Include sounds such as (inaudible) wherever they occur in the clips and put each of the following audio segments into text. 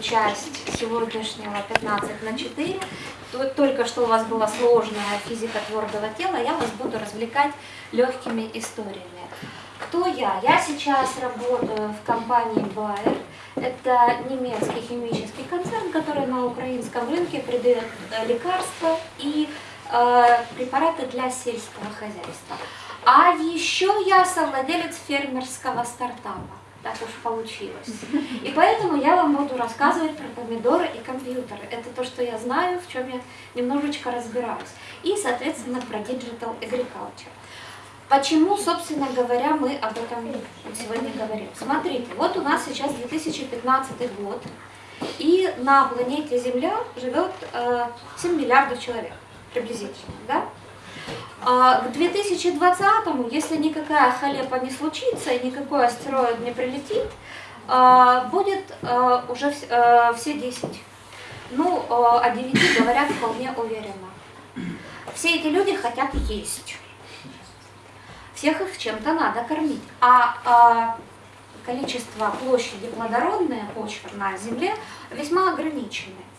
часть сегодняшнего 15 на 4. Только что у вас была сложная физика твердого тела, я вас буду развлекать легкими историями. Кто я? Я сейчас работаю в компании Bayer. Это немецкий химический концерн, который на украинском рынке придает э, лекарства и э, препараты для сельского хозяйства. А еще я совладелец фермерского стартапа. Так уж получилось. И поэтому я вам буду рассказывать про помидоры и компьютеры. Это то, что я знаю, в чем я немножечко разбираюсь. И, соответственно, про Digital Agriculture. Почему, собственно говоря, мы об этом сегодня говорим? Смотрите, вот у нас сейчас 2015 год, и на планете Земля живет 7 миллиардов человек приблизительно, да? А к 2020-му, если никакая халепа не случится и никакой астероид не прилетит, а, будет а, уже а, все 10. Ну, о 9 говорят вполне уверенно. Все эти люди хотят есть. Всех их чем-то надо кормить. А количество площади плодородной почвы на Земле весьма ограниченное.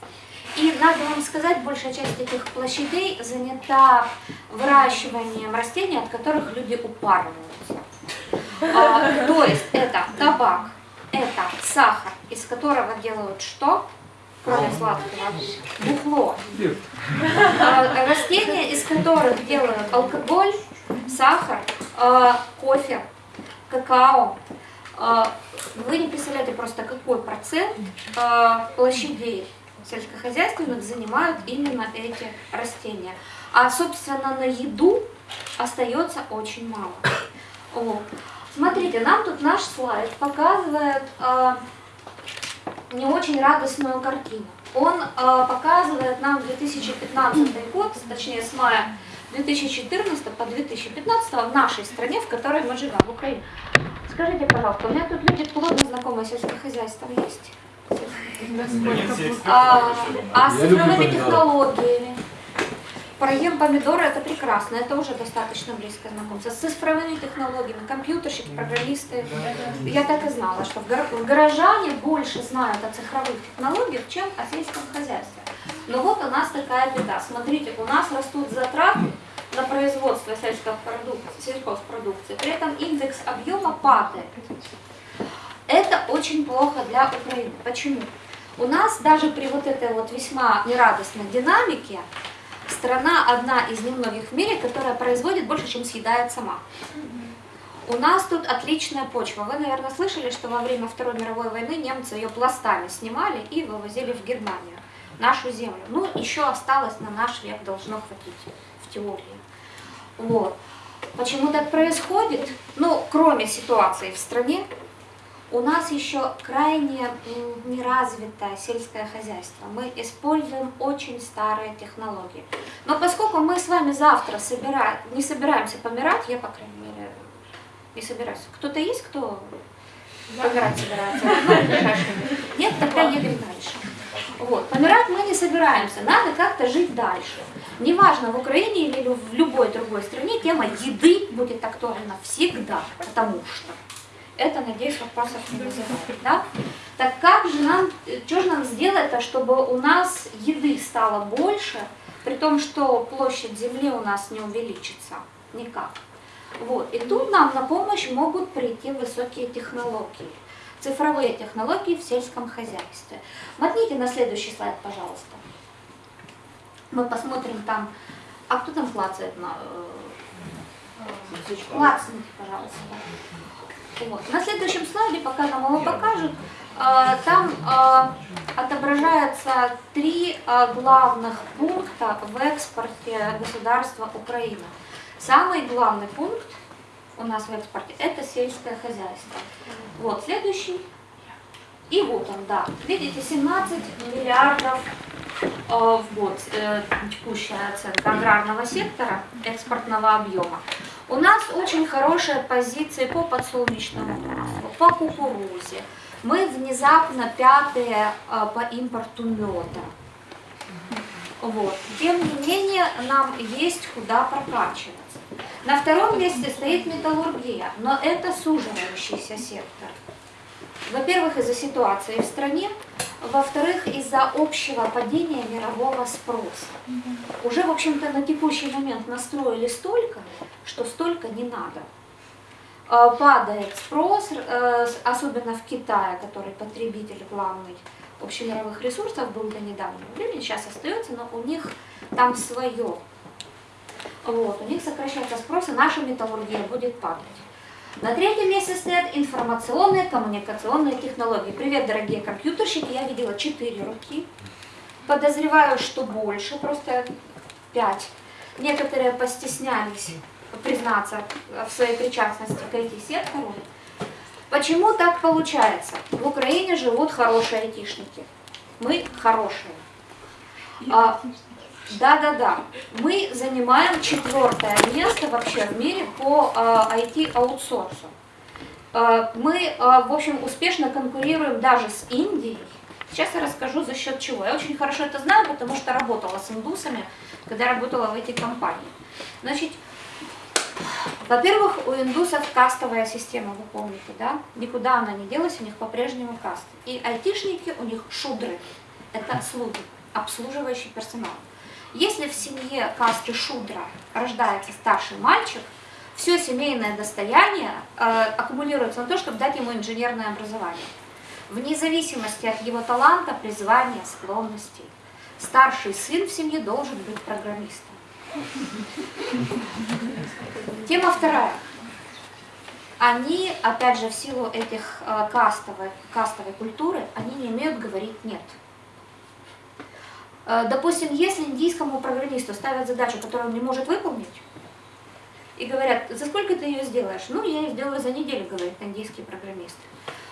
И надо вам сказать, большая часть этих площадей занята выращиванием растений, от которых люди упарываются. А, то есть это табак, это сахар, из которого делают что? Кроме сладкого. Бухло. А, растения, из которых делают алкоголь, сахар, а, кофе, какао. А, вы не представляете просто, какой процент а, площадей сельскохозяйственных занимают именно эти растения. А, собственно, на еду остается очень мало. Вот. Смотрите, нам тут наш слайд показывает э, не очень радостную картину. Он э, показывает нам 2015 год, точнее с мая 2014 по 2015 в нашей стране, в которой мы живем, в Украине. Скажите, пожалуйста, у меня тут люди плотно знакомые с сельским хозяйством есть? А, а с цифровыми технологиями. Проем помидоры это прекрасно, это уже достаточно близко знакомство. С цифровыми технологиями, компьютерщики, программисты. Я так и знала, что горожане больше знают о цифровых технологиях, чем о сельском хозяйстве. Но вот у нас такая беда. Смотрите, у нас растут затраты на производство сельхозпродукции, при этом индекс объема падает. Это очень плохо для Украины. Почему? У нас даже при вот этой вот весьма нерадостной динамике страна одна из немногих в мире, которая производит больше, чем съедает сама. У нас тут отличная почва. Вы, наверное, слышали, что во время Второй мировой войны немцы ее пластами снимали и вывозили в Германию, нашу землю. Ну, еще осталось на наш век, должно хватить в теории. Вот. Почему так происходит? Ну, кроме ситуации в стране, у нас еще крайне неразвитое сельское хозяйство. Мы используем очень старые технологии. Но поскольку мы с вами завтра собира... не собираемся помирать, я, по крайней мере, не собираюсь. Кто-то есть, кто помирать собирается? Ну, Нет, тогда едем дальше. Вот. Помирать мы не собираемся, надо как-то жить дальше. Неважно, в Украине или в любой другой стране, тема еды будет актуальна всегда, потому что это, надеюсь, вопросов не вызывает. Да? Так как же нам, что же нам сделать, чтобы у нас еды стало больше, при том, что площадь земли у нас не увеличится? Никак. Вот. И тут нам на помощь могут прийти высокие технологии. Цифровые технологии в сельском хозяйстве. Мотните на следующий слайд, пожалуйста. Мы посмотрим там, а кто там клацает на... Э, клацните, пожалуйста. Вот. На следующем слайде, пока нам его покажут, а, там а, отображаются три а, главных пункта в экспорте государства Украины. Самый главный пункт у нас в экспорте – это сельское хозяйство. Вот следующий. И вот он, да. Видите, 17 миллиардов в год э, текущая оценка аграрного сектора, экспортного объема. У нас очень хорошие позиции по подсолнечному маслу, по кукурузе. Мы внезапно пятые а, по импорту меда. Вот. Тем не менее, нам есть куда прокачиваться. На втором месте стоит металлургия, но это суживающийся сектор. Во-первых, из-за ситуации в стране, Во-вторых, из-за общего падения мирового спроса. Уже, в общем-то, на текущий момент настроили столько, что столько не надо. Э, падает спрос, э, особенно в Китае, который потребитель главный общемировых ресурсов был до недавнего времени, сейчас остается, но у них там свое. Вот, у них сокращается спрос, и наша металлургия будет падать. На третьем месте стоят информационные коммуникационные технологии. Привет, дорогие компьютерщики, я видела четыре руки. Подозреваю, что больше, просто пять. Некоторые постеснялись признаться в своей причастности к IT-сектору. Почему так получается? В Украине живут хорошие айтишники. Мы хорошие. А, да-да-да. Мы занимаем четвертое место вообще в мире по IT-аутсорсу. А, мы, а, в общем, успешно конкурируем даже с Индией. Сейчас я расскажу за счет чего. Я очень хорошо это знаю, потому что работала с индусами, когда работала в этой компании. Значит, во-первых, у индусов кастовая система, вы помните, да? Никуда она не делась, у них по-прежнему каст. И айтишники у них шудры, это слуги, обслуживающий персонал. Если в семье касты шудра рождается старший мальчик, все семейное достояние э, аккумулируется на то, чтобы дать ему инженерное образование. Вне зависимости от его таланта, призвания, склонностей. Старший сын в семье должен быть программистом. Тема вторая. Они, опять же, в силу этих э, кастовой, кастовой культуры, они не умеют говорить «нет». Э, допустим, если индийскому программисту ставят задачу, которую он не может выполнить, и говорят, за сколько ты ее сделаешь? Ну, я ее сделаю за неделю, говорит индийский программист.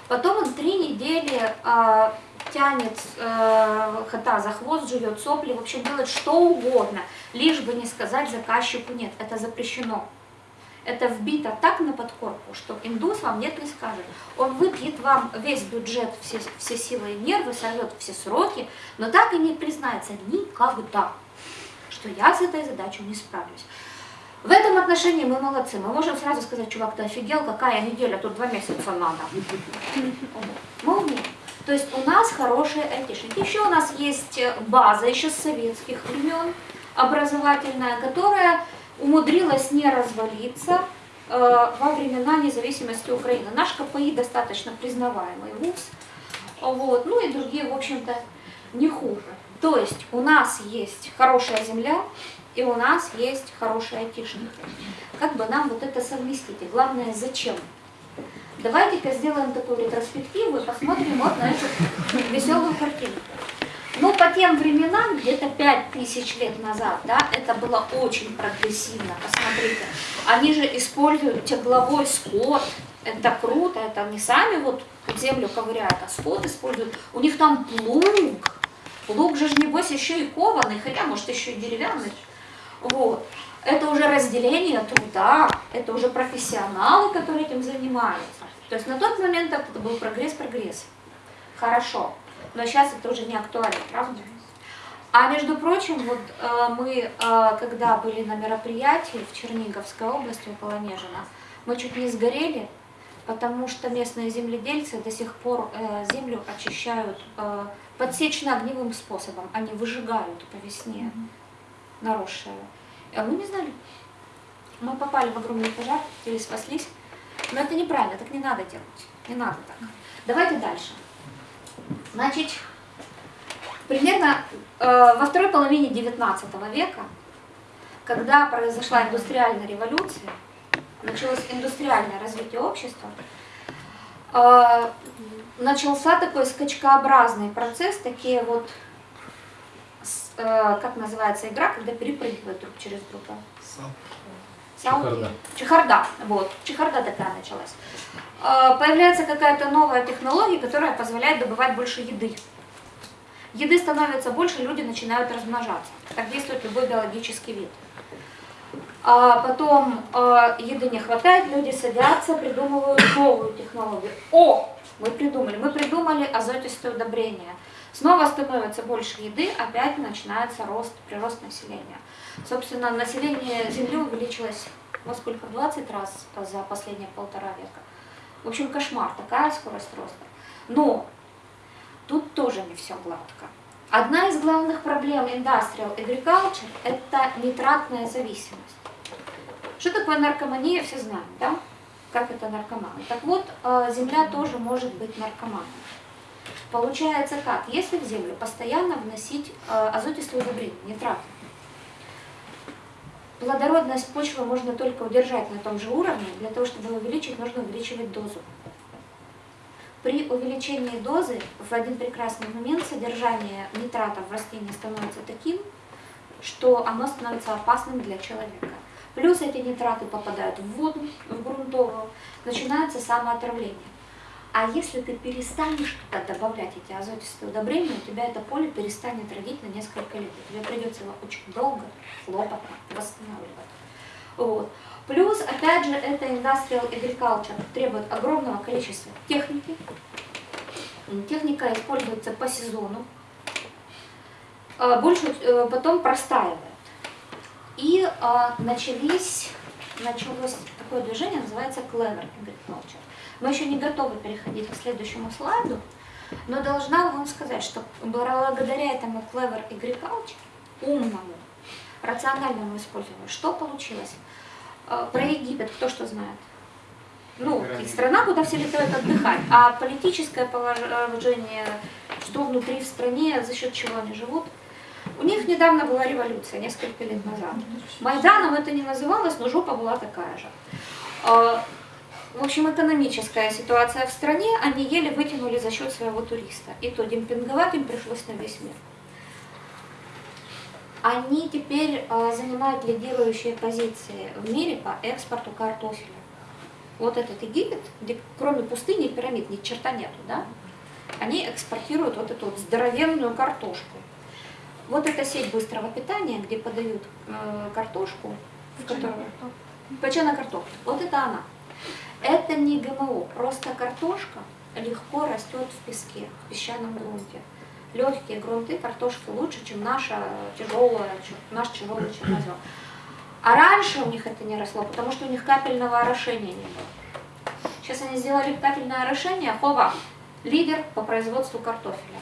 Потом он три недели э, тянет э, кота за хвост, живет сопли, в общем, делает что угодно, лишь бы не сказать заказчику нет, это запрещено. Это вбито так на подкорку, что индус вам нет не скажет. Он выпьет вам весь бюджет, все, все силы и нервы, сорвет все сроки, но так и не признается никогда, что я с этой задачей не справлюсь. В этом отношении мы молодцы. Мы можем сразу сказать, чувак, ты офигел, какая неделя, тут два месяца надо. Мы. То есть у нас хорошие айтишники. Еще у нас есть база еще с советских времен, образовательная, которая умудрилась не развалиться э, во времена независимости Украины. Наш КПИ достаточно признаваемый вуз, вот, ну и другие, в общем-то, не хуже. То есть у нас есть хорошая земля, и у нас есть хорошие айтишники. Как бы нам вот это совместить? И главное, зачем? Давайте-ка сделаем такую ретроспективу и посмотрим вот на эту веселую картинку. Ну, по тем временам, где-то 5000 лет назад, да, это было очень прогрессивно. Посмотрите, они же используют тегловой скот, это круто, это не сами вот землю ковыряют, а скот используют. У них там плуг, плуг же, небось, еще и кованый, хотя, может, еще и деревянный. Вот. Это уже разделение труда, это уже профессионалы, которые этим занимаются. То есть на тот момент это был прогресс-прогресс. Хорошо но сейчас это уже не актуально, правда? А между прочим, вот э, мы, э, когда были на мероприятии в Черниговской области, около Нежина, мы чуть не сгорели, потому что местные земледельцы до сих пор э, землю очищают э, подсечно-огневым способом. Они выжигают по весне mm -hmm. наросшее. А мы не знали. Мы попали в огромный пожар, или спаслись. Но это неправильно, так не надо делать. Не надо так. Давайте дальше. Значит, примерно э, во второй половине 19 века, когда произошла индустриальная революция, началось индустриальное развитие общества, э, начался такой скачкообразный процесс, такие вот, э, как называется игра, когда перепрыгивают друг через друга. Чехарда. Чехарда, вот, чехарда такая началась. А, появляется какая-то новая технология, которая позволяет добывать больше еды. Еды становится больше, люди начинают размножаться. Так действует любой биологический вид. А потом э, еды не хватает, люди садятся, придумывают новую технологию. О, мы придумали, мы придумали азотистое удобрение. Снова становится больше еды, опять начинается рост, прирост населения. Собственно, население Земли увеличилось во сколько? 20 раз за последние полтора века. В общем, кошмар, такая скорость роста. Но Тут тоже не все гладко. Одна из главных проблем industrial agriculture – это нитратная зависимость. Что такое наркомания, все знают, да? Как это наркоманы. Так вот, э, земля тоже может быть наркоманом. Получается как? Если в землю постоянно вносить э, азотистые удобрения, нитраты, плодородность почвы можно только удержать на том же уровне, для того, чтобы увеличить, нужно увеличивать дозу. При увеличении дозы в один прекрасный момент содержание нитратов в растении становится таким, что оно становится опасным для человека. Плюс эти нитраты попадают в воду, в грунтовую, начинается самоотравление. А если ты перестанешь добавлять эти азотистые удобрения, у тебя это поле перестанет родить на несколько лет. Тебе придется его очень долго, хлопотно восстанавливать. Вот. Плюс, опять же, это industrial agriculture требует огромного количества техники. Техника используется по сезону. А, больше э, потом простаивает. И а, начались, началось такое движение, называется clever agriculture. Мы еще не готовы переходить к следующему слайду, но должна вам сказать, что благодаря этому clever agriculture, умному, рациональному использованию, что получилось? А, про Египет кто что знает? Ну, и страна, куда все летают отдыхать, а политическое положение, что внутри в стране, за счет чего они живут. У них недавно была революция, несколько лет назад. Майданом это не называлось, но жопа была такая же. А, в общем, экономическая ситуация в стране, они еле вытянули за счет своего туриста. И то демпинговать им пришлось на весь мир. Они теперь э, занимают лидирующие позиции в мире по экспорту картофеля. Вот этот Египет, где кроме пустыни и пирамид ни черта нету, да? Они экспортируют вот эту вот здоровенную картошку. Вот эта сеть быстрого питания, где подают э, картошку, в которую... Печеная картошка. Вот это она. Это не ГМО, просто картошка легко растет в песке, в песчаном грунте. Легкие грунты картошки лучше, чем наша тяжелая, наш тяжелый чернозем. А раньше у них это не росло, потому что у них капельного орошения не было. Сейчас они сделали капельное орошение, хова, лидер по производству картофеля.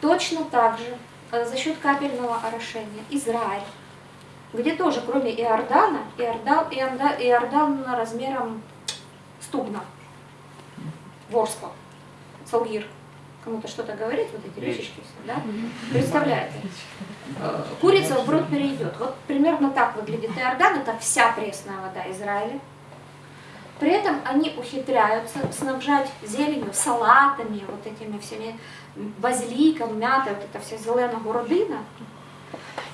Точно так же за счет капельного орошения Израиль, где тоже кроме Иордана, Иордан, Иордан, Иордан размером стугна, ворскла, салгир. Кому-то что-то говорит, вот эти речечки все, да? Представляете? Э, курица в брод перейдет. Вот примерно так выглядит Иордан, это вся пресная вода Израиля. При этом они ухитряются снабжать зеленью, салатами, вот этими всеми базиликом, мятой, вот это вся зеленая городина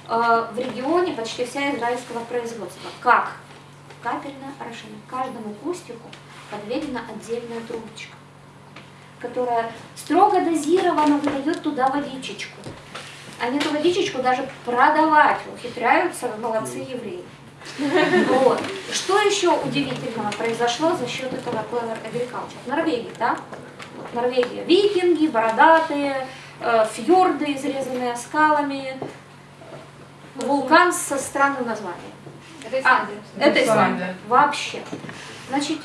э, в регионе почти вся израильского производства. Как? Капельное орошение. Каждому кустику подведена отдельная трубочка, которая строго дозированно выдает туда водичечку. Они эту водичечку даже продавать ухитряются, молодцы евреи. Вот. Что еще удивительного произошло за счет этого Clever Agriculture? В Норвегии, да? Норвегия. Викинги, бородатые, э, фьорды, изрезанные скалами, вулкан со странным названием. Это Исландия. А, это Исландия. Вообще. Значит,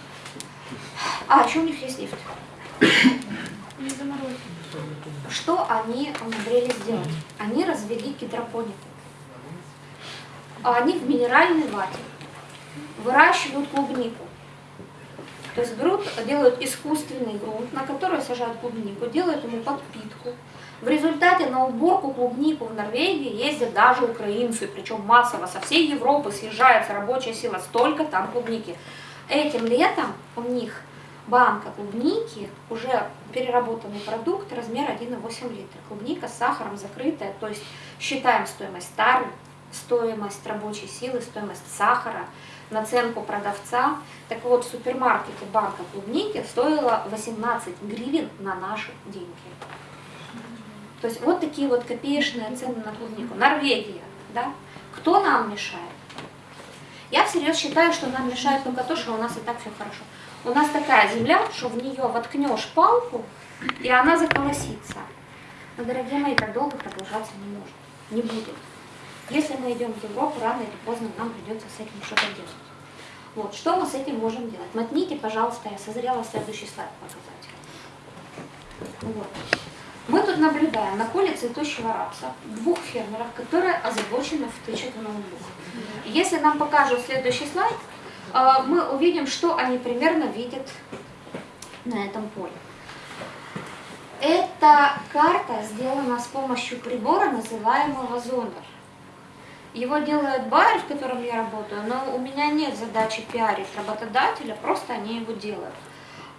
а, еще у них есть лифт. Что они умудрились сделать? Они развели гидропонику. А они в минеральной вате выращивают клубнику. То есть берут, делают искусственный грунт, на который сажают клубнику, делают ему подпитку. В результате на уборку клубнику в Норвегии ездят даже украинцы, причем массово со всей Европы съезжается рабочая сила, столько там клубники. Этим летом у них банка клубники, уже переработанный продукт, размер 1,8 литра. Клубника с сахаром закрытая, то есть считаем стоимость тары, стоимость рабочей силы, стоимость сахара, наценку продавца. Так вот, в супермаркете банка клубники стоила 18 гривен на наши деньги. То есть вот такие вот копеечные цены на клубнику. Норвегия, да? Кто нам мешает? Я всерьез считаю, что нам мешает только то, что у нас и так все хорошо. У нас такая земля, что в нее воткнешь палку, и она заколосится. Но, дорогие мои, так долго продолжаться не может, не будет. Если мы идем в Европу, рано или поздно нам придется с этим что-то делать. Вот, что мы с этим можем делать? Мотните, пожалуйста, я созрела следующий слайд показать. Вот. Мы тут наблюдаем на поле цветущего рапса двух фермеров, которые озабочены в ноутбук. Если нам покажут следующий слайд, а, мы увидим, что они примерно видят на этом поле. Эта карта сделана с помощью прибора, называемого зондер. Его делает Байер, в котором я работаю, но у меня нет задачи пиарить работодателя, просто они его делают.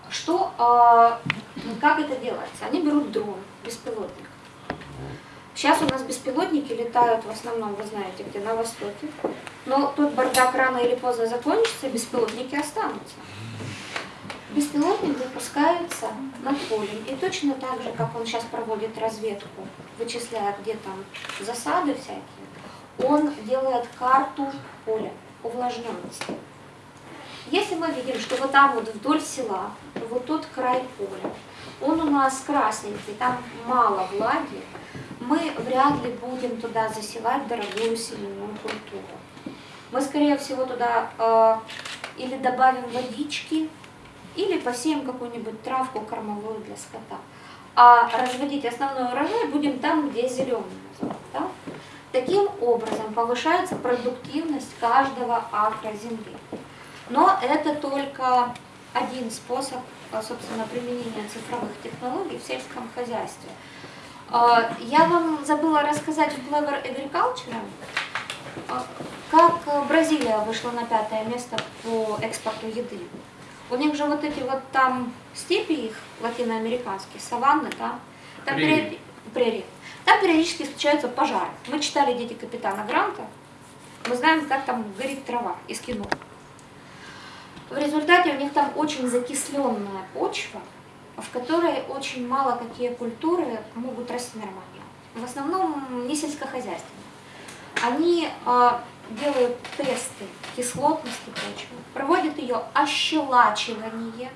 Что, э, как это делается? Они берут дрон, беспилотник. Сейчас у нас беспилотники летают в основном, вы знаете, где на востоке. Но тут бардак рано или поздно закончится, беспилотники останутся. Беспилотник запускается над полем. И точно так же, как он сейчас проводит разведку, вычисляя, где там засады всякие, он делает карту поля, увлажненности. Если мы видим, что вот там вот вдоль села, вот тот край поля, он у нас красненький, там мало влаги, мы вряд ли будем туда засевать дорогую семенную культуру. Мы, скорее всего, туда э, или добавим водички, или посеем какую-нибудь травку кормовую для скота. А разводить основной урожай будем там, где зеленый. Да? Таким образом повышается продуктивность каждого акра земли. Но это только один способ, а, собственно, применения цифровых технологий в сельском хозяйстве. А, я вам забыла рассказать в Clever Agriculture, а, как Бразилия вышла на пятое место по экспорту еды. У них же вот эти вот там степи их латиноамериканские, саванны, да, там прерии. прерии. Там периодически случаются пожары. Мы читали «Дети капитана Гранта», мы знаем, как там горит трава из кино. В результате у них там очень закисленная почва, в которой очень мало какие культуры могут расти нормально. В основном не сельскохозяйственные. Они э, делают тесты кислотности почвы, проводят ее ощелачивание.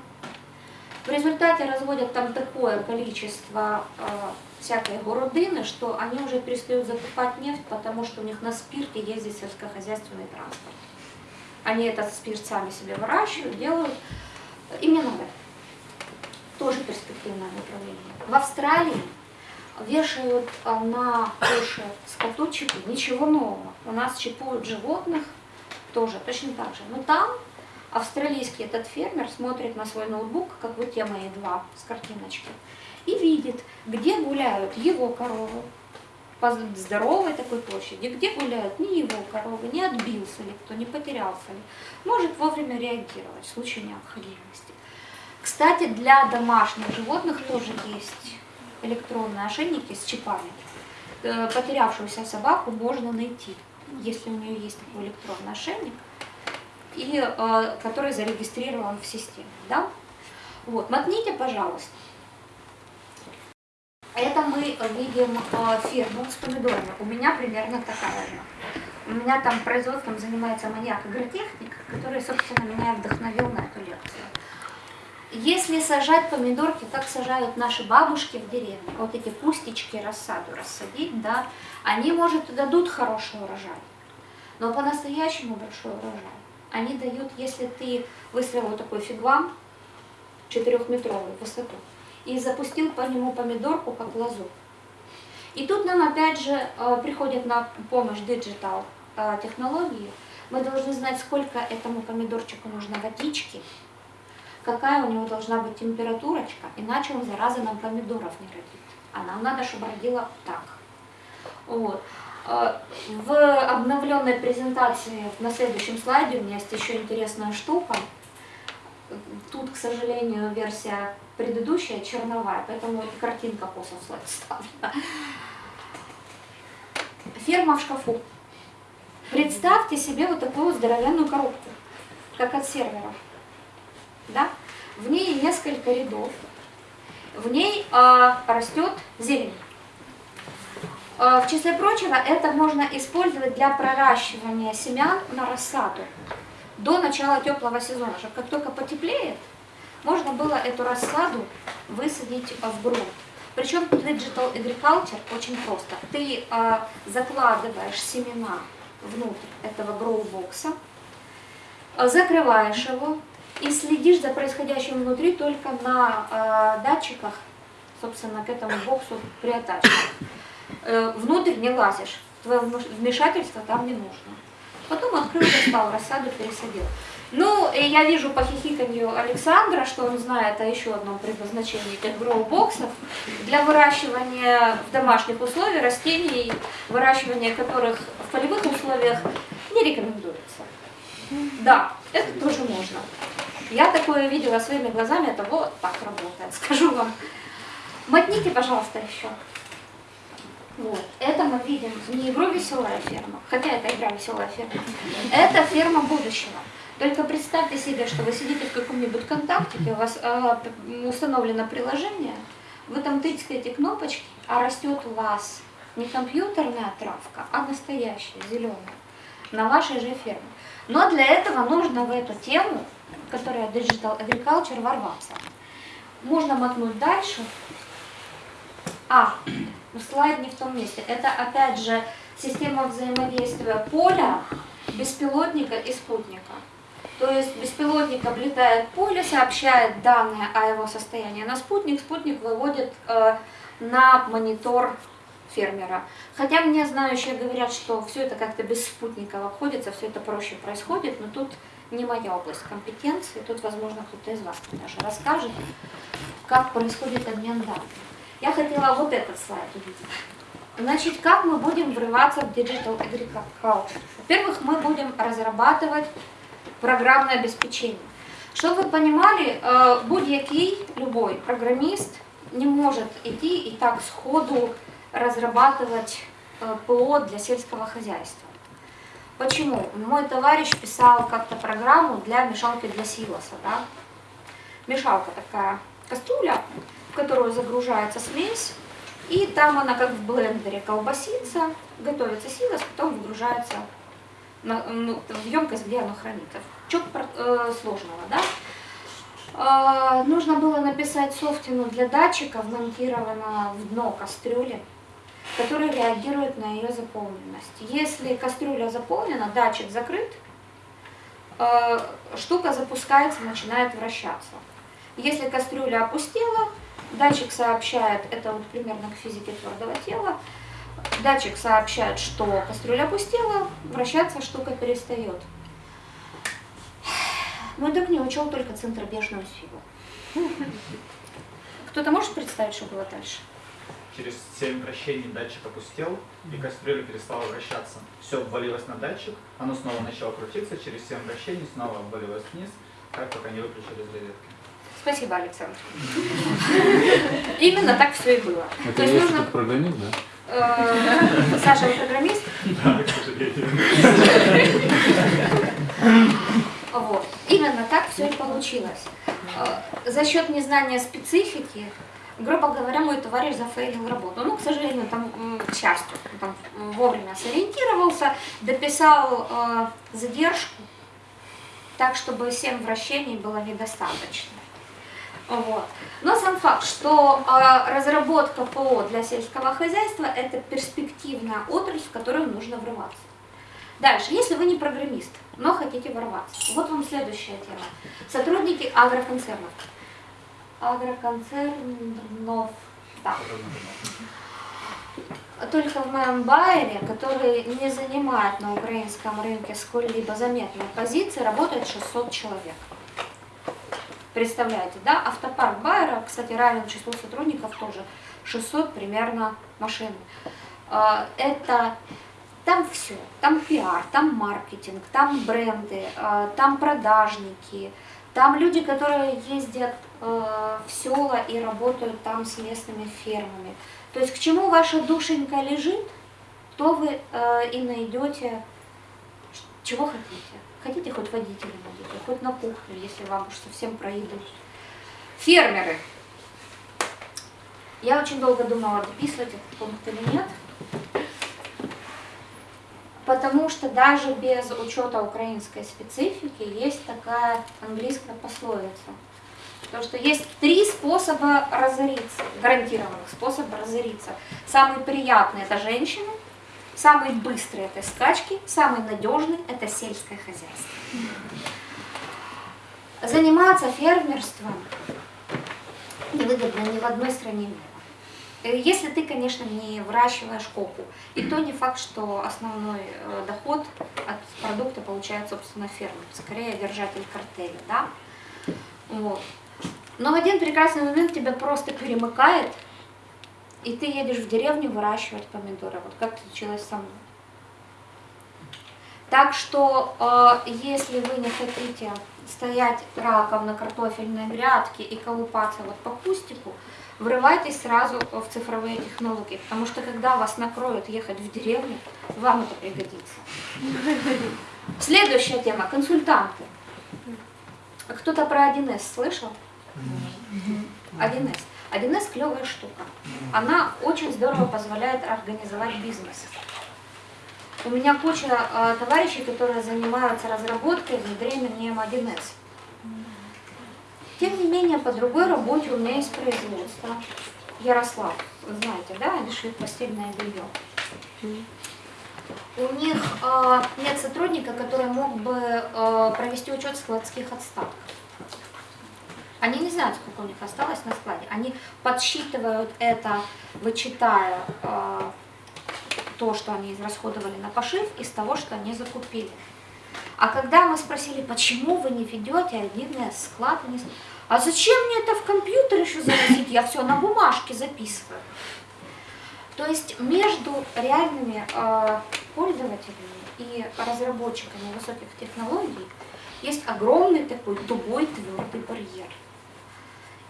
В результате разводят там такое количество э, всякой городины, что они уже перестают закупать нефть, потому что у них на спирте ездит сельскохозяйственный транспорт. Они этот спирт сами себе выращивают, делают. Им не надо. Тоже перспективное направление. В Австралии вешают а, на уши скоту чипы. Ничего нового. У нас чипуют животных тоже точно так же. Но там австралийский этот фермер смотрит на свой ноутбук, как вот те мои два с картиночки, и видит, где гуляют его коровы, по здоровой такой площади, где гуляют не его коровы, не отбился ли кто, не потерялся ли, может вовремя реагировать в случае необходимости. Кстати, для домашних животных тоже есть электронные ошейники с чипами. Э, потерявшуюся собаку можно найти, если у нее есть такой электронный ошейник, и, э, который зарегистрирован в системе. Да? Вот, мотните, пожалуйста. Это мы видим э, фирму с помидорами. У меня примерно такая же. У меня там производством занимается маньяк-агротехник, который, собственно, меня вдохновил на эту лекцию. Если сажать помидорки, как сажают наши бабушки в деревне, вот эти кустички рассаду рассадить, да, они, может, дадут хороший урожай, но по-настоящему большой урожай. Они дают, если ты выстроил такой фигвам, четырехметровую высоту, и запустил по нему помидорку как лозу. И тут нам опять же э, приходят на помощь digital э, технологии. Мы должны знать, сколько этому помидорчику нужно водички, какая у него должна быть температурочка, иначе он, зараза, нам помидоров не родит. А нам надо, чтобы родила так. Вот. Э, в обновленной презентации на следующем слайде у меня есть еще интересная штука. Тут, к сожалению, версия предыдущая черновая, поэтому картинка косо слайд. Ферма в шкафу. Представьте себе вот такую здоровенную коробку, как от сервера. Да? В ней несколько рядов. В ней а, растет зелень. А, в числе прочего, это можно использовать для проращивания семян на рассаду до начала теплого сезона, чтобы как только потеплеет, можно было эту рассаду высадить в грунт. Причем Digital Agriculture очень просто. Ты э, закладываешь семена внутрь этого гроу-бокса, закрываешь его и следишь за происходящим внутри только на э, датчиках собственно, к этому боксу приотачен. Э, внутрь не лазишь, твое вмешательство там не нужно. Потом открыл, достал рассаду, пересадил. Ну, я вижу по хихиканью Александра, что он знает о еще одном предназначении этих гроу-боксов для выращивания в домашних условиях растений, выращивание которых в полевых условиях не рекомендуется. Да, это тоже можно. Я такое видела своими глазами, это вот так работает, скажу вам. Мотните, пожалуйста, еще. Вот. Это мы видим не игру «Веселая ферма», хотя это игра «Веселая ферма». Это ферма будущего. Только представьте себе, что вы сидите в каком-нибудь контактике, у вас э, установлено приложение, вы там тыкаете кнопочки, а растет у вас не компьютерная травка, а настоящая, зеленая, на вашей же ферме. Но для этого нужно в эту тему, которая Digital Agriculture, ворваться. Можно мотнуть дальше. А, слайд не в том месте. Это опять же система взаимодействия поля, беспилотника и спутника. То есть беспилотник облетает поле, сообщает данные о его состоянии на спутник, спутник выводит э, на монитор фермера. Хотя мне знающие говорят, что все это как-то без спутника обходится, все это проще происходит, но тут не моя область компетенции, тут, возможно, кто-то из вас даже расскажет, как происходит обмен данными. Я хотела вот этот слайд увидеть. Значит, как мы будем врываться в Digital Agriculture? Во-первых, мы будем разрабатывать программное обеспечение. Чтобы вы понимали, э, будь-який, любой программист не может идти и так сходу разрабатывать э, ПО для сельского хозяйства. Почему? Мой товарищ писал как-то программу для мешалки для силоса. Да? Мешалка такая кастрюля, в которую загружается смесь, и там она как в блендере колбасится, готовится силос, потом выгружается на, ну, в емкость, где оно хранится. Что э, сложного, да? Э, нужно было написать софтину для датчика, вмонтированного в дно кастрюли, который реагирует на ее заполненность. Если кастрюля заполнена, датчик закрыт, э, штука запускается, начинает вращаться. Если кастрюля опустела, Датчик сообщает, это вот примерно к физике твердого тела, датчик сообщает, что кастрюля опустела, вращаться штука перестает. Мой друг не учел только центробежную силу. Кто-то может представить, что было дальше? Через 7 вращений датчик опустел, и кастрюля перестала вращаться. Все обвалилось на датчик, оно снова начало крутиться, через 7 вращений снова обвалилось вниз, так пока не выключили из розетки. Спасибо, Александр. (laughs) Именно так все и было. Это есть нужно... программист, да? Э, Саша, вы программист? Да, к сожалению. (laughs) Вот. Именно так все и получилось. Э, за счет незнания специфики, грубо говоря, мой товарищ зафейлил работу. Ну, к сожалению, там к счастью, там вовремя сориентировался, дописал э, задержку, так, чтобы 7 вращений было недостаточно. Вот. Но сам факт, что э, разработка ПО для сельского хозяйства – это перспективная отрасль, в которую нужно врываться. Дальше, если вы не программист, но хотите ворваться, вот вам следующая тема. Сотрудники агроконцернов. Агроконцернов, да. Только в моем байере, который не занимает на украинском рынке сколь-либо заметной позиции, работает 600 человек. Представляете, да? Автопарк Байера, кстати, равен числу сотрудников тоже. 600 примерно машин. А, это там все, там пиар, там маркетинг, там бренды, а, там продажники, там люди, которые ездят а, в села и работают там с местными фермами. То есть к чему ваша душенька лежит, то вы и найдете, чего хотите. Хотите хоть водителем будете, хоть на кухню, если вам уж совсем проедут. Фермеры. Я очень долго думала, дописывать этот пункт или нет. Потому что даже без учета украинской специфики есть такая английская пословица. Потому что есть три способа разориться, гарантированных способа разориться. Самый приятный – это женщина, Самый быстрый это скачки, самый надежный это сельское хозяйство. Заниматься фермерством невыгодно ни в одной стране мира. Э, Если ты, конечно, не выращиваешь копу. И то не факт, что основной э, доход от продукта получает, собственно, ферма. Скорее, держатель картеля, да? Вот. Но в один прекрасный момент тебя просто перемыкает, и ты едешь в деревню выращивать помидоры. Вот как случилось со мной. Так что, э, если вы не хотите стоять раком на картофельной грядке и колупаться вот по кустику, врывайтесь сразу в цифровые технологии, потому что когда вас накроют ехать в деревню, вам это пригодится. Следующая тема – консультанты. Кто-то про 1С слышал? 1С. 1С клевая штука. Она очень здорово позволяет организовать бизнес. У меня куча э, товарищей, которые занимаются разработкой и внедрением 1С. Тем не менее, по другой работе у меня есть производство. Ярослав, вы знаете, да, они шьют постельное белье. У них э, нет сотрудника, который мог бы э, провести учет складских отстатков. Не знают, сколько у них осталось на складе. Они подсчитывают это, вычитая э, то, что они израсходовали на пошив, из того, что они закупили. А когда мы спросили, почему вы не ведете отдельный склад, сказали, а зачем мне это в компьютер еще заносить, я все на бумажке записываю. То есть между реальными э, пользователями и разработчиками высоких технологий есть огромный такой тупой твердый барьер.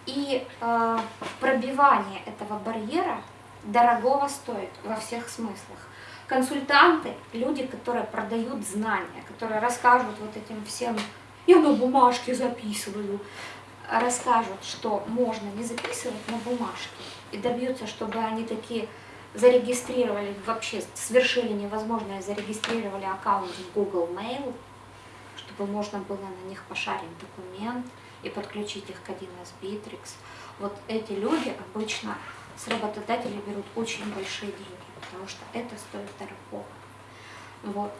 И э, пробивание этого барьера дорогого стоит во всех смыслах. Консультанты, люди, которые продают знания, которые расскажут вот этим всем, я на бумажке записываю, расскажут, что можно не записывать на бумажке, и добьются, чтобы они такие зарегистрировали, вообще совершили невозможное, зарегистрировали аккаунт в Google Mail, чтобы можно было на них пошарить документ и подключить их к 1С Bittrex. Вот эти люди обычно с работодателей берут очень большие деньги, потому что это стоит дорого. Вот.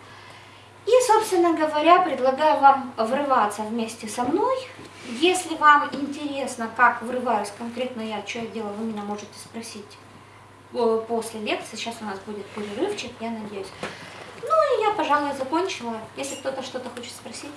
И, собственно говоря, предлагаю вам врываться вместе со мной. Если вам интересно, как врываюсь конкретно я, что я делаю, вы меня можете спросить э, после лекции. Сейчас у нас будет перерывчик, я надеюсь. Ну и я, пожалуй, закончила. Если кто-то что-то хочет спросить.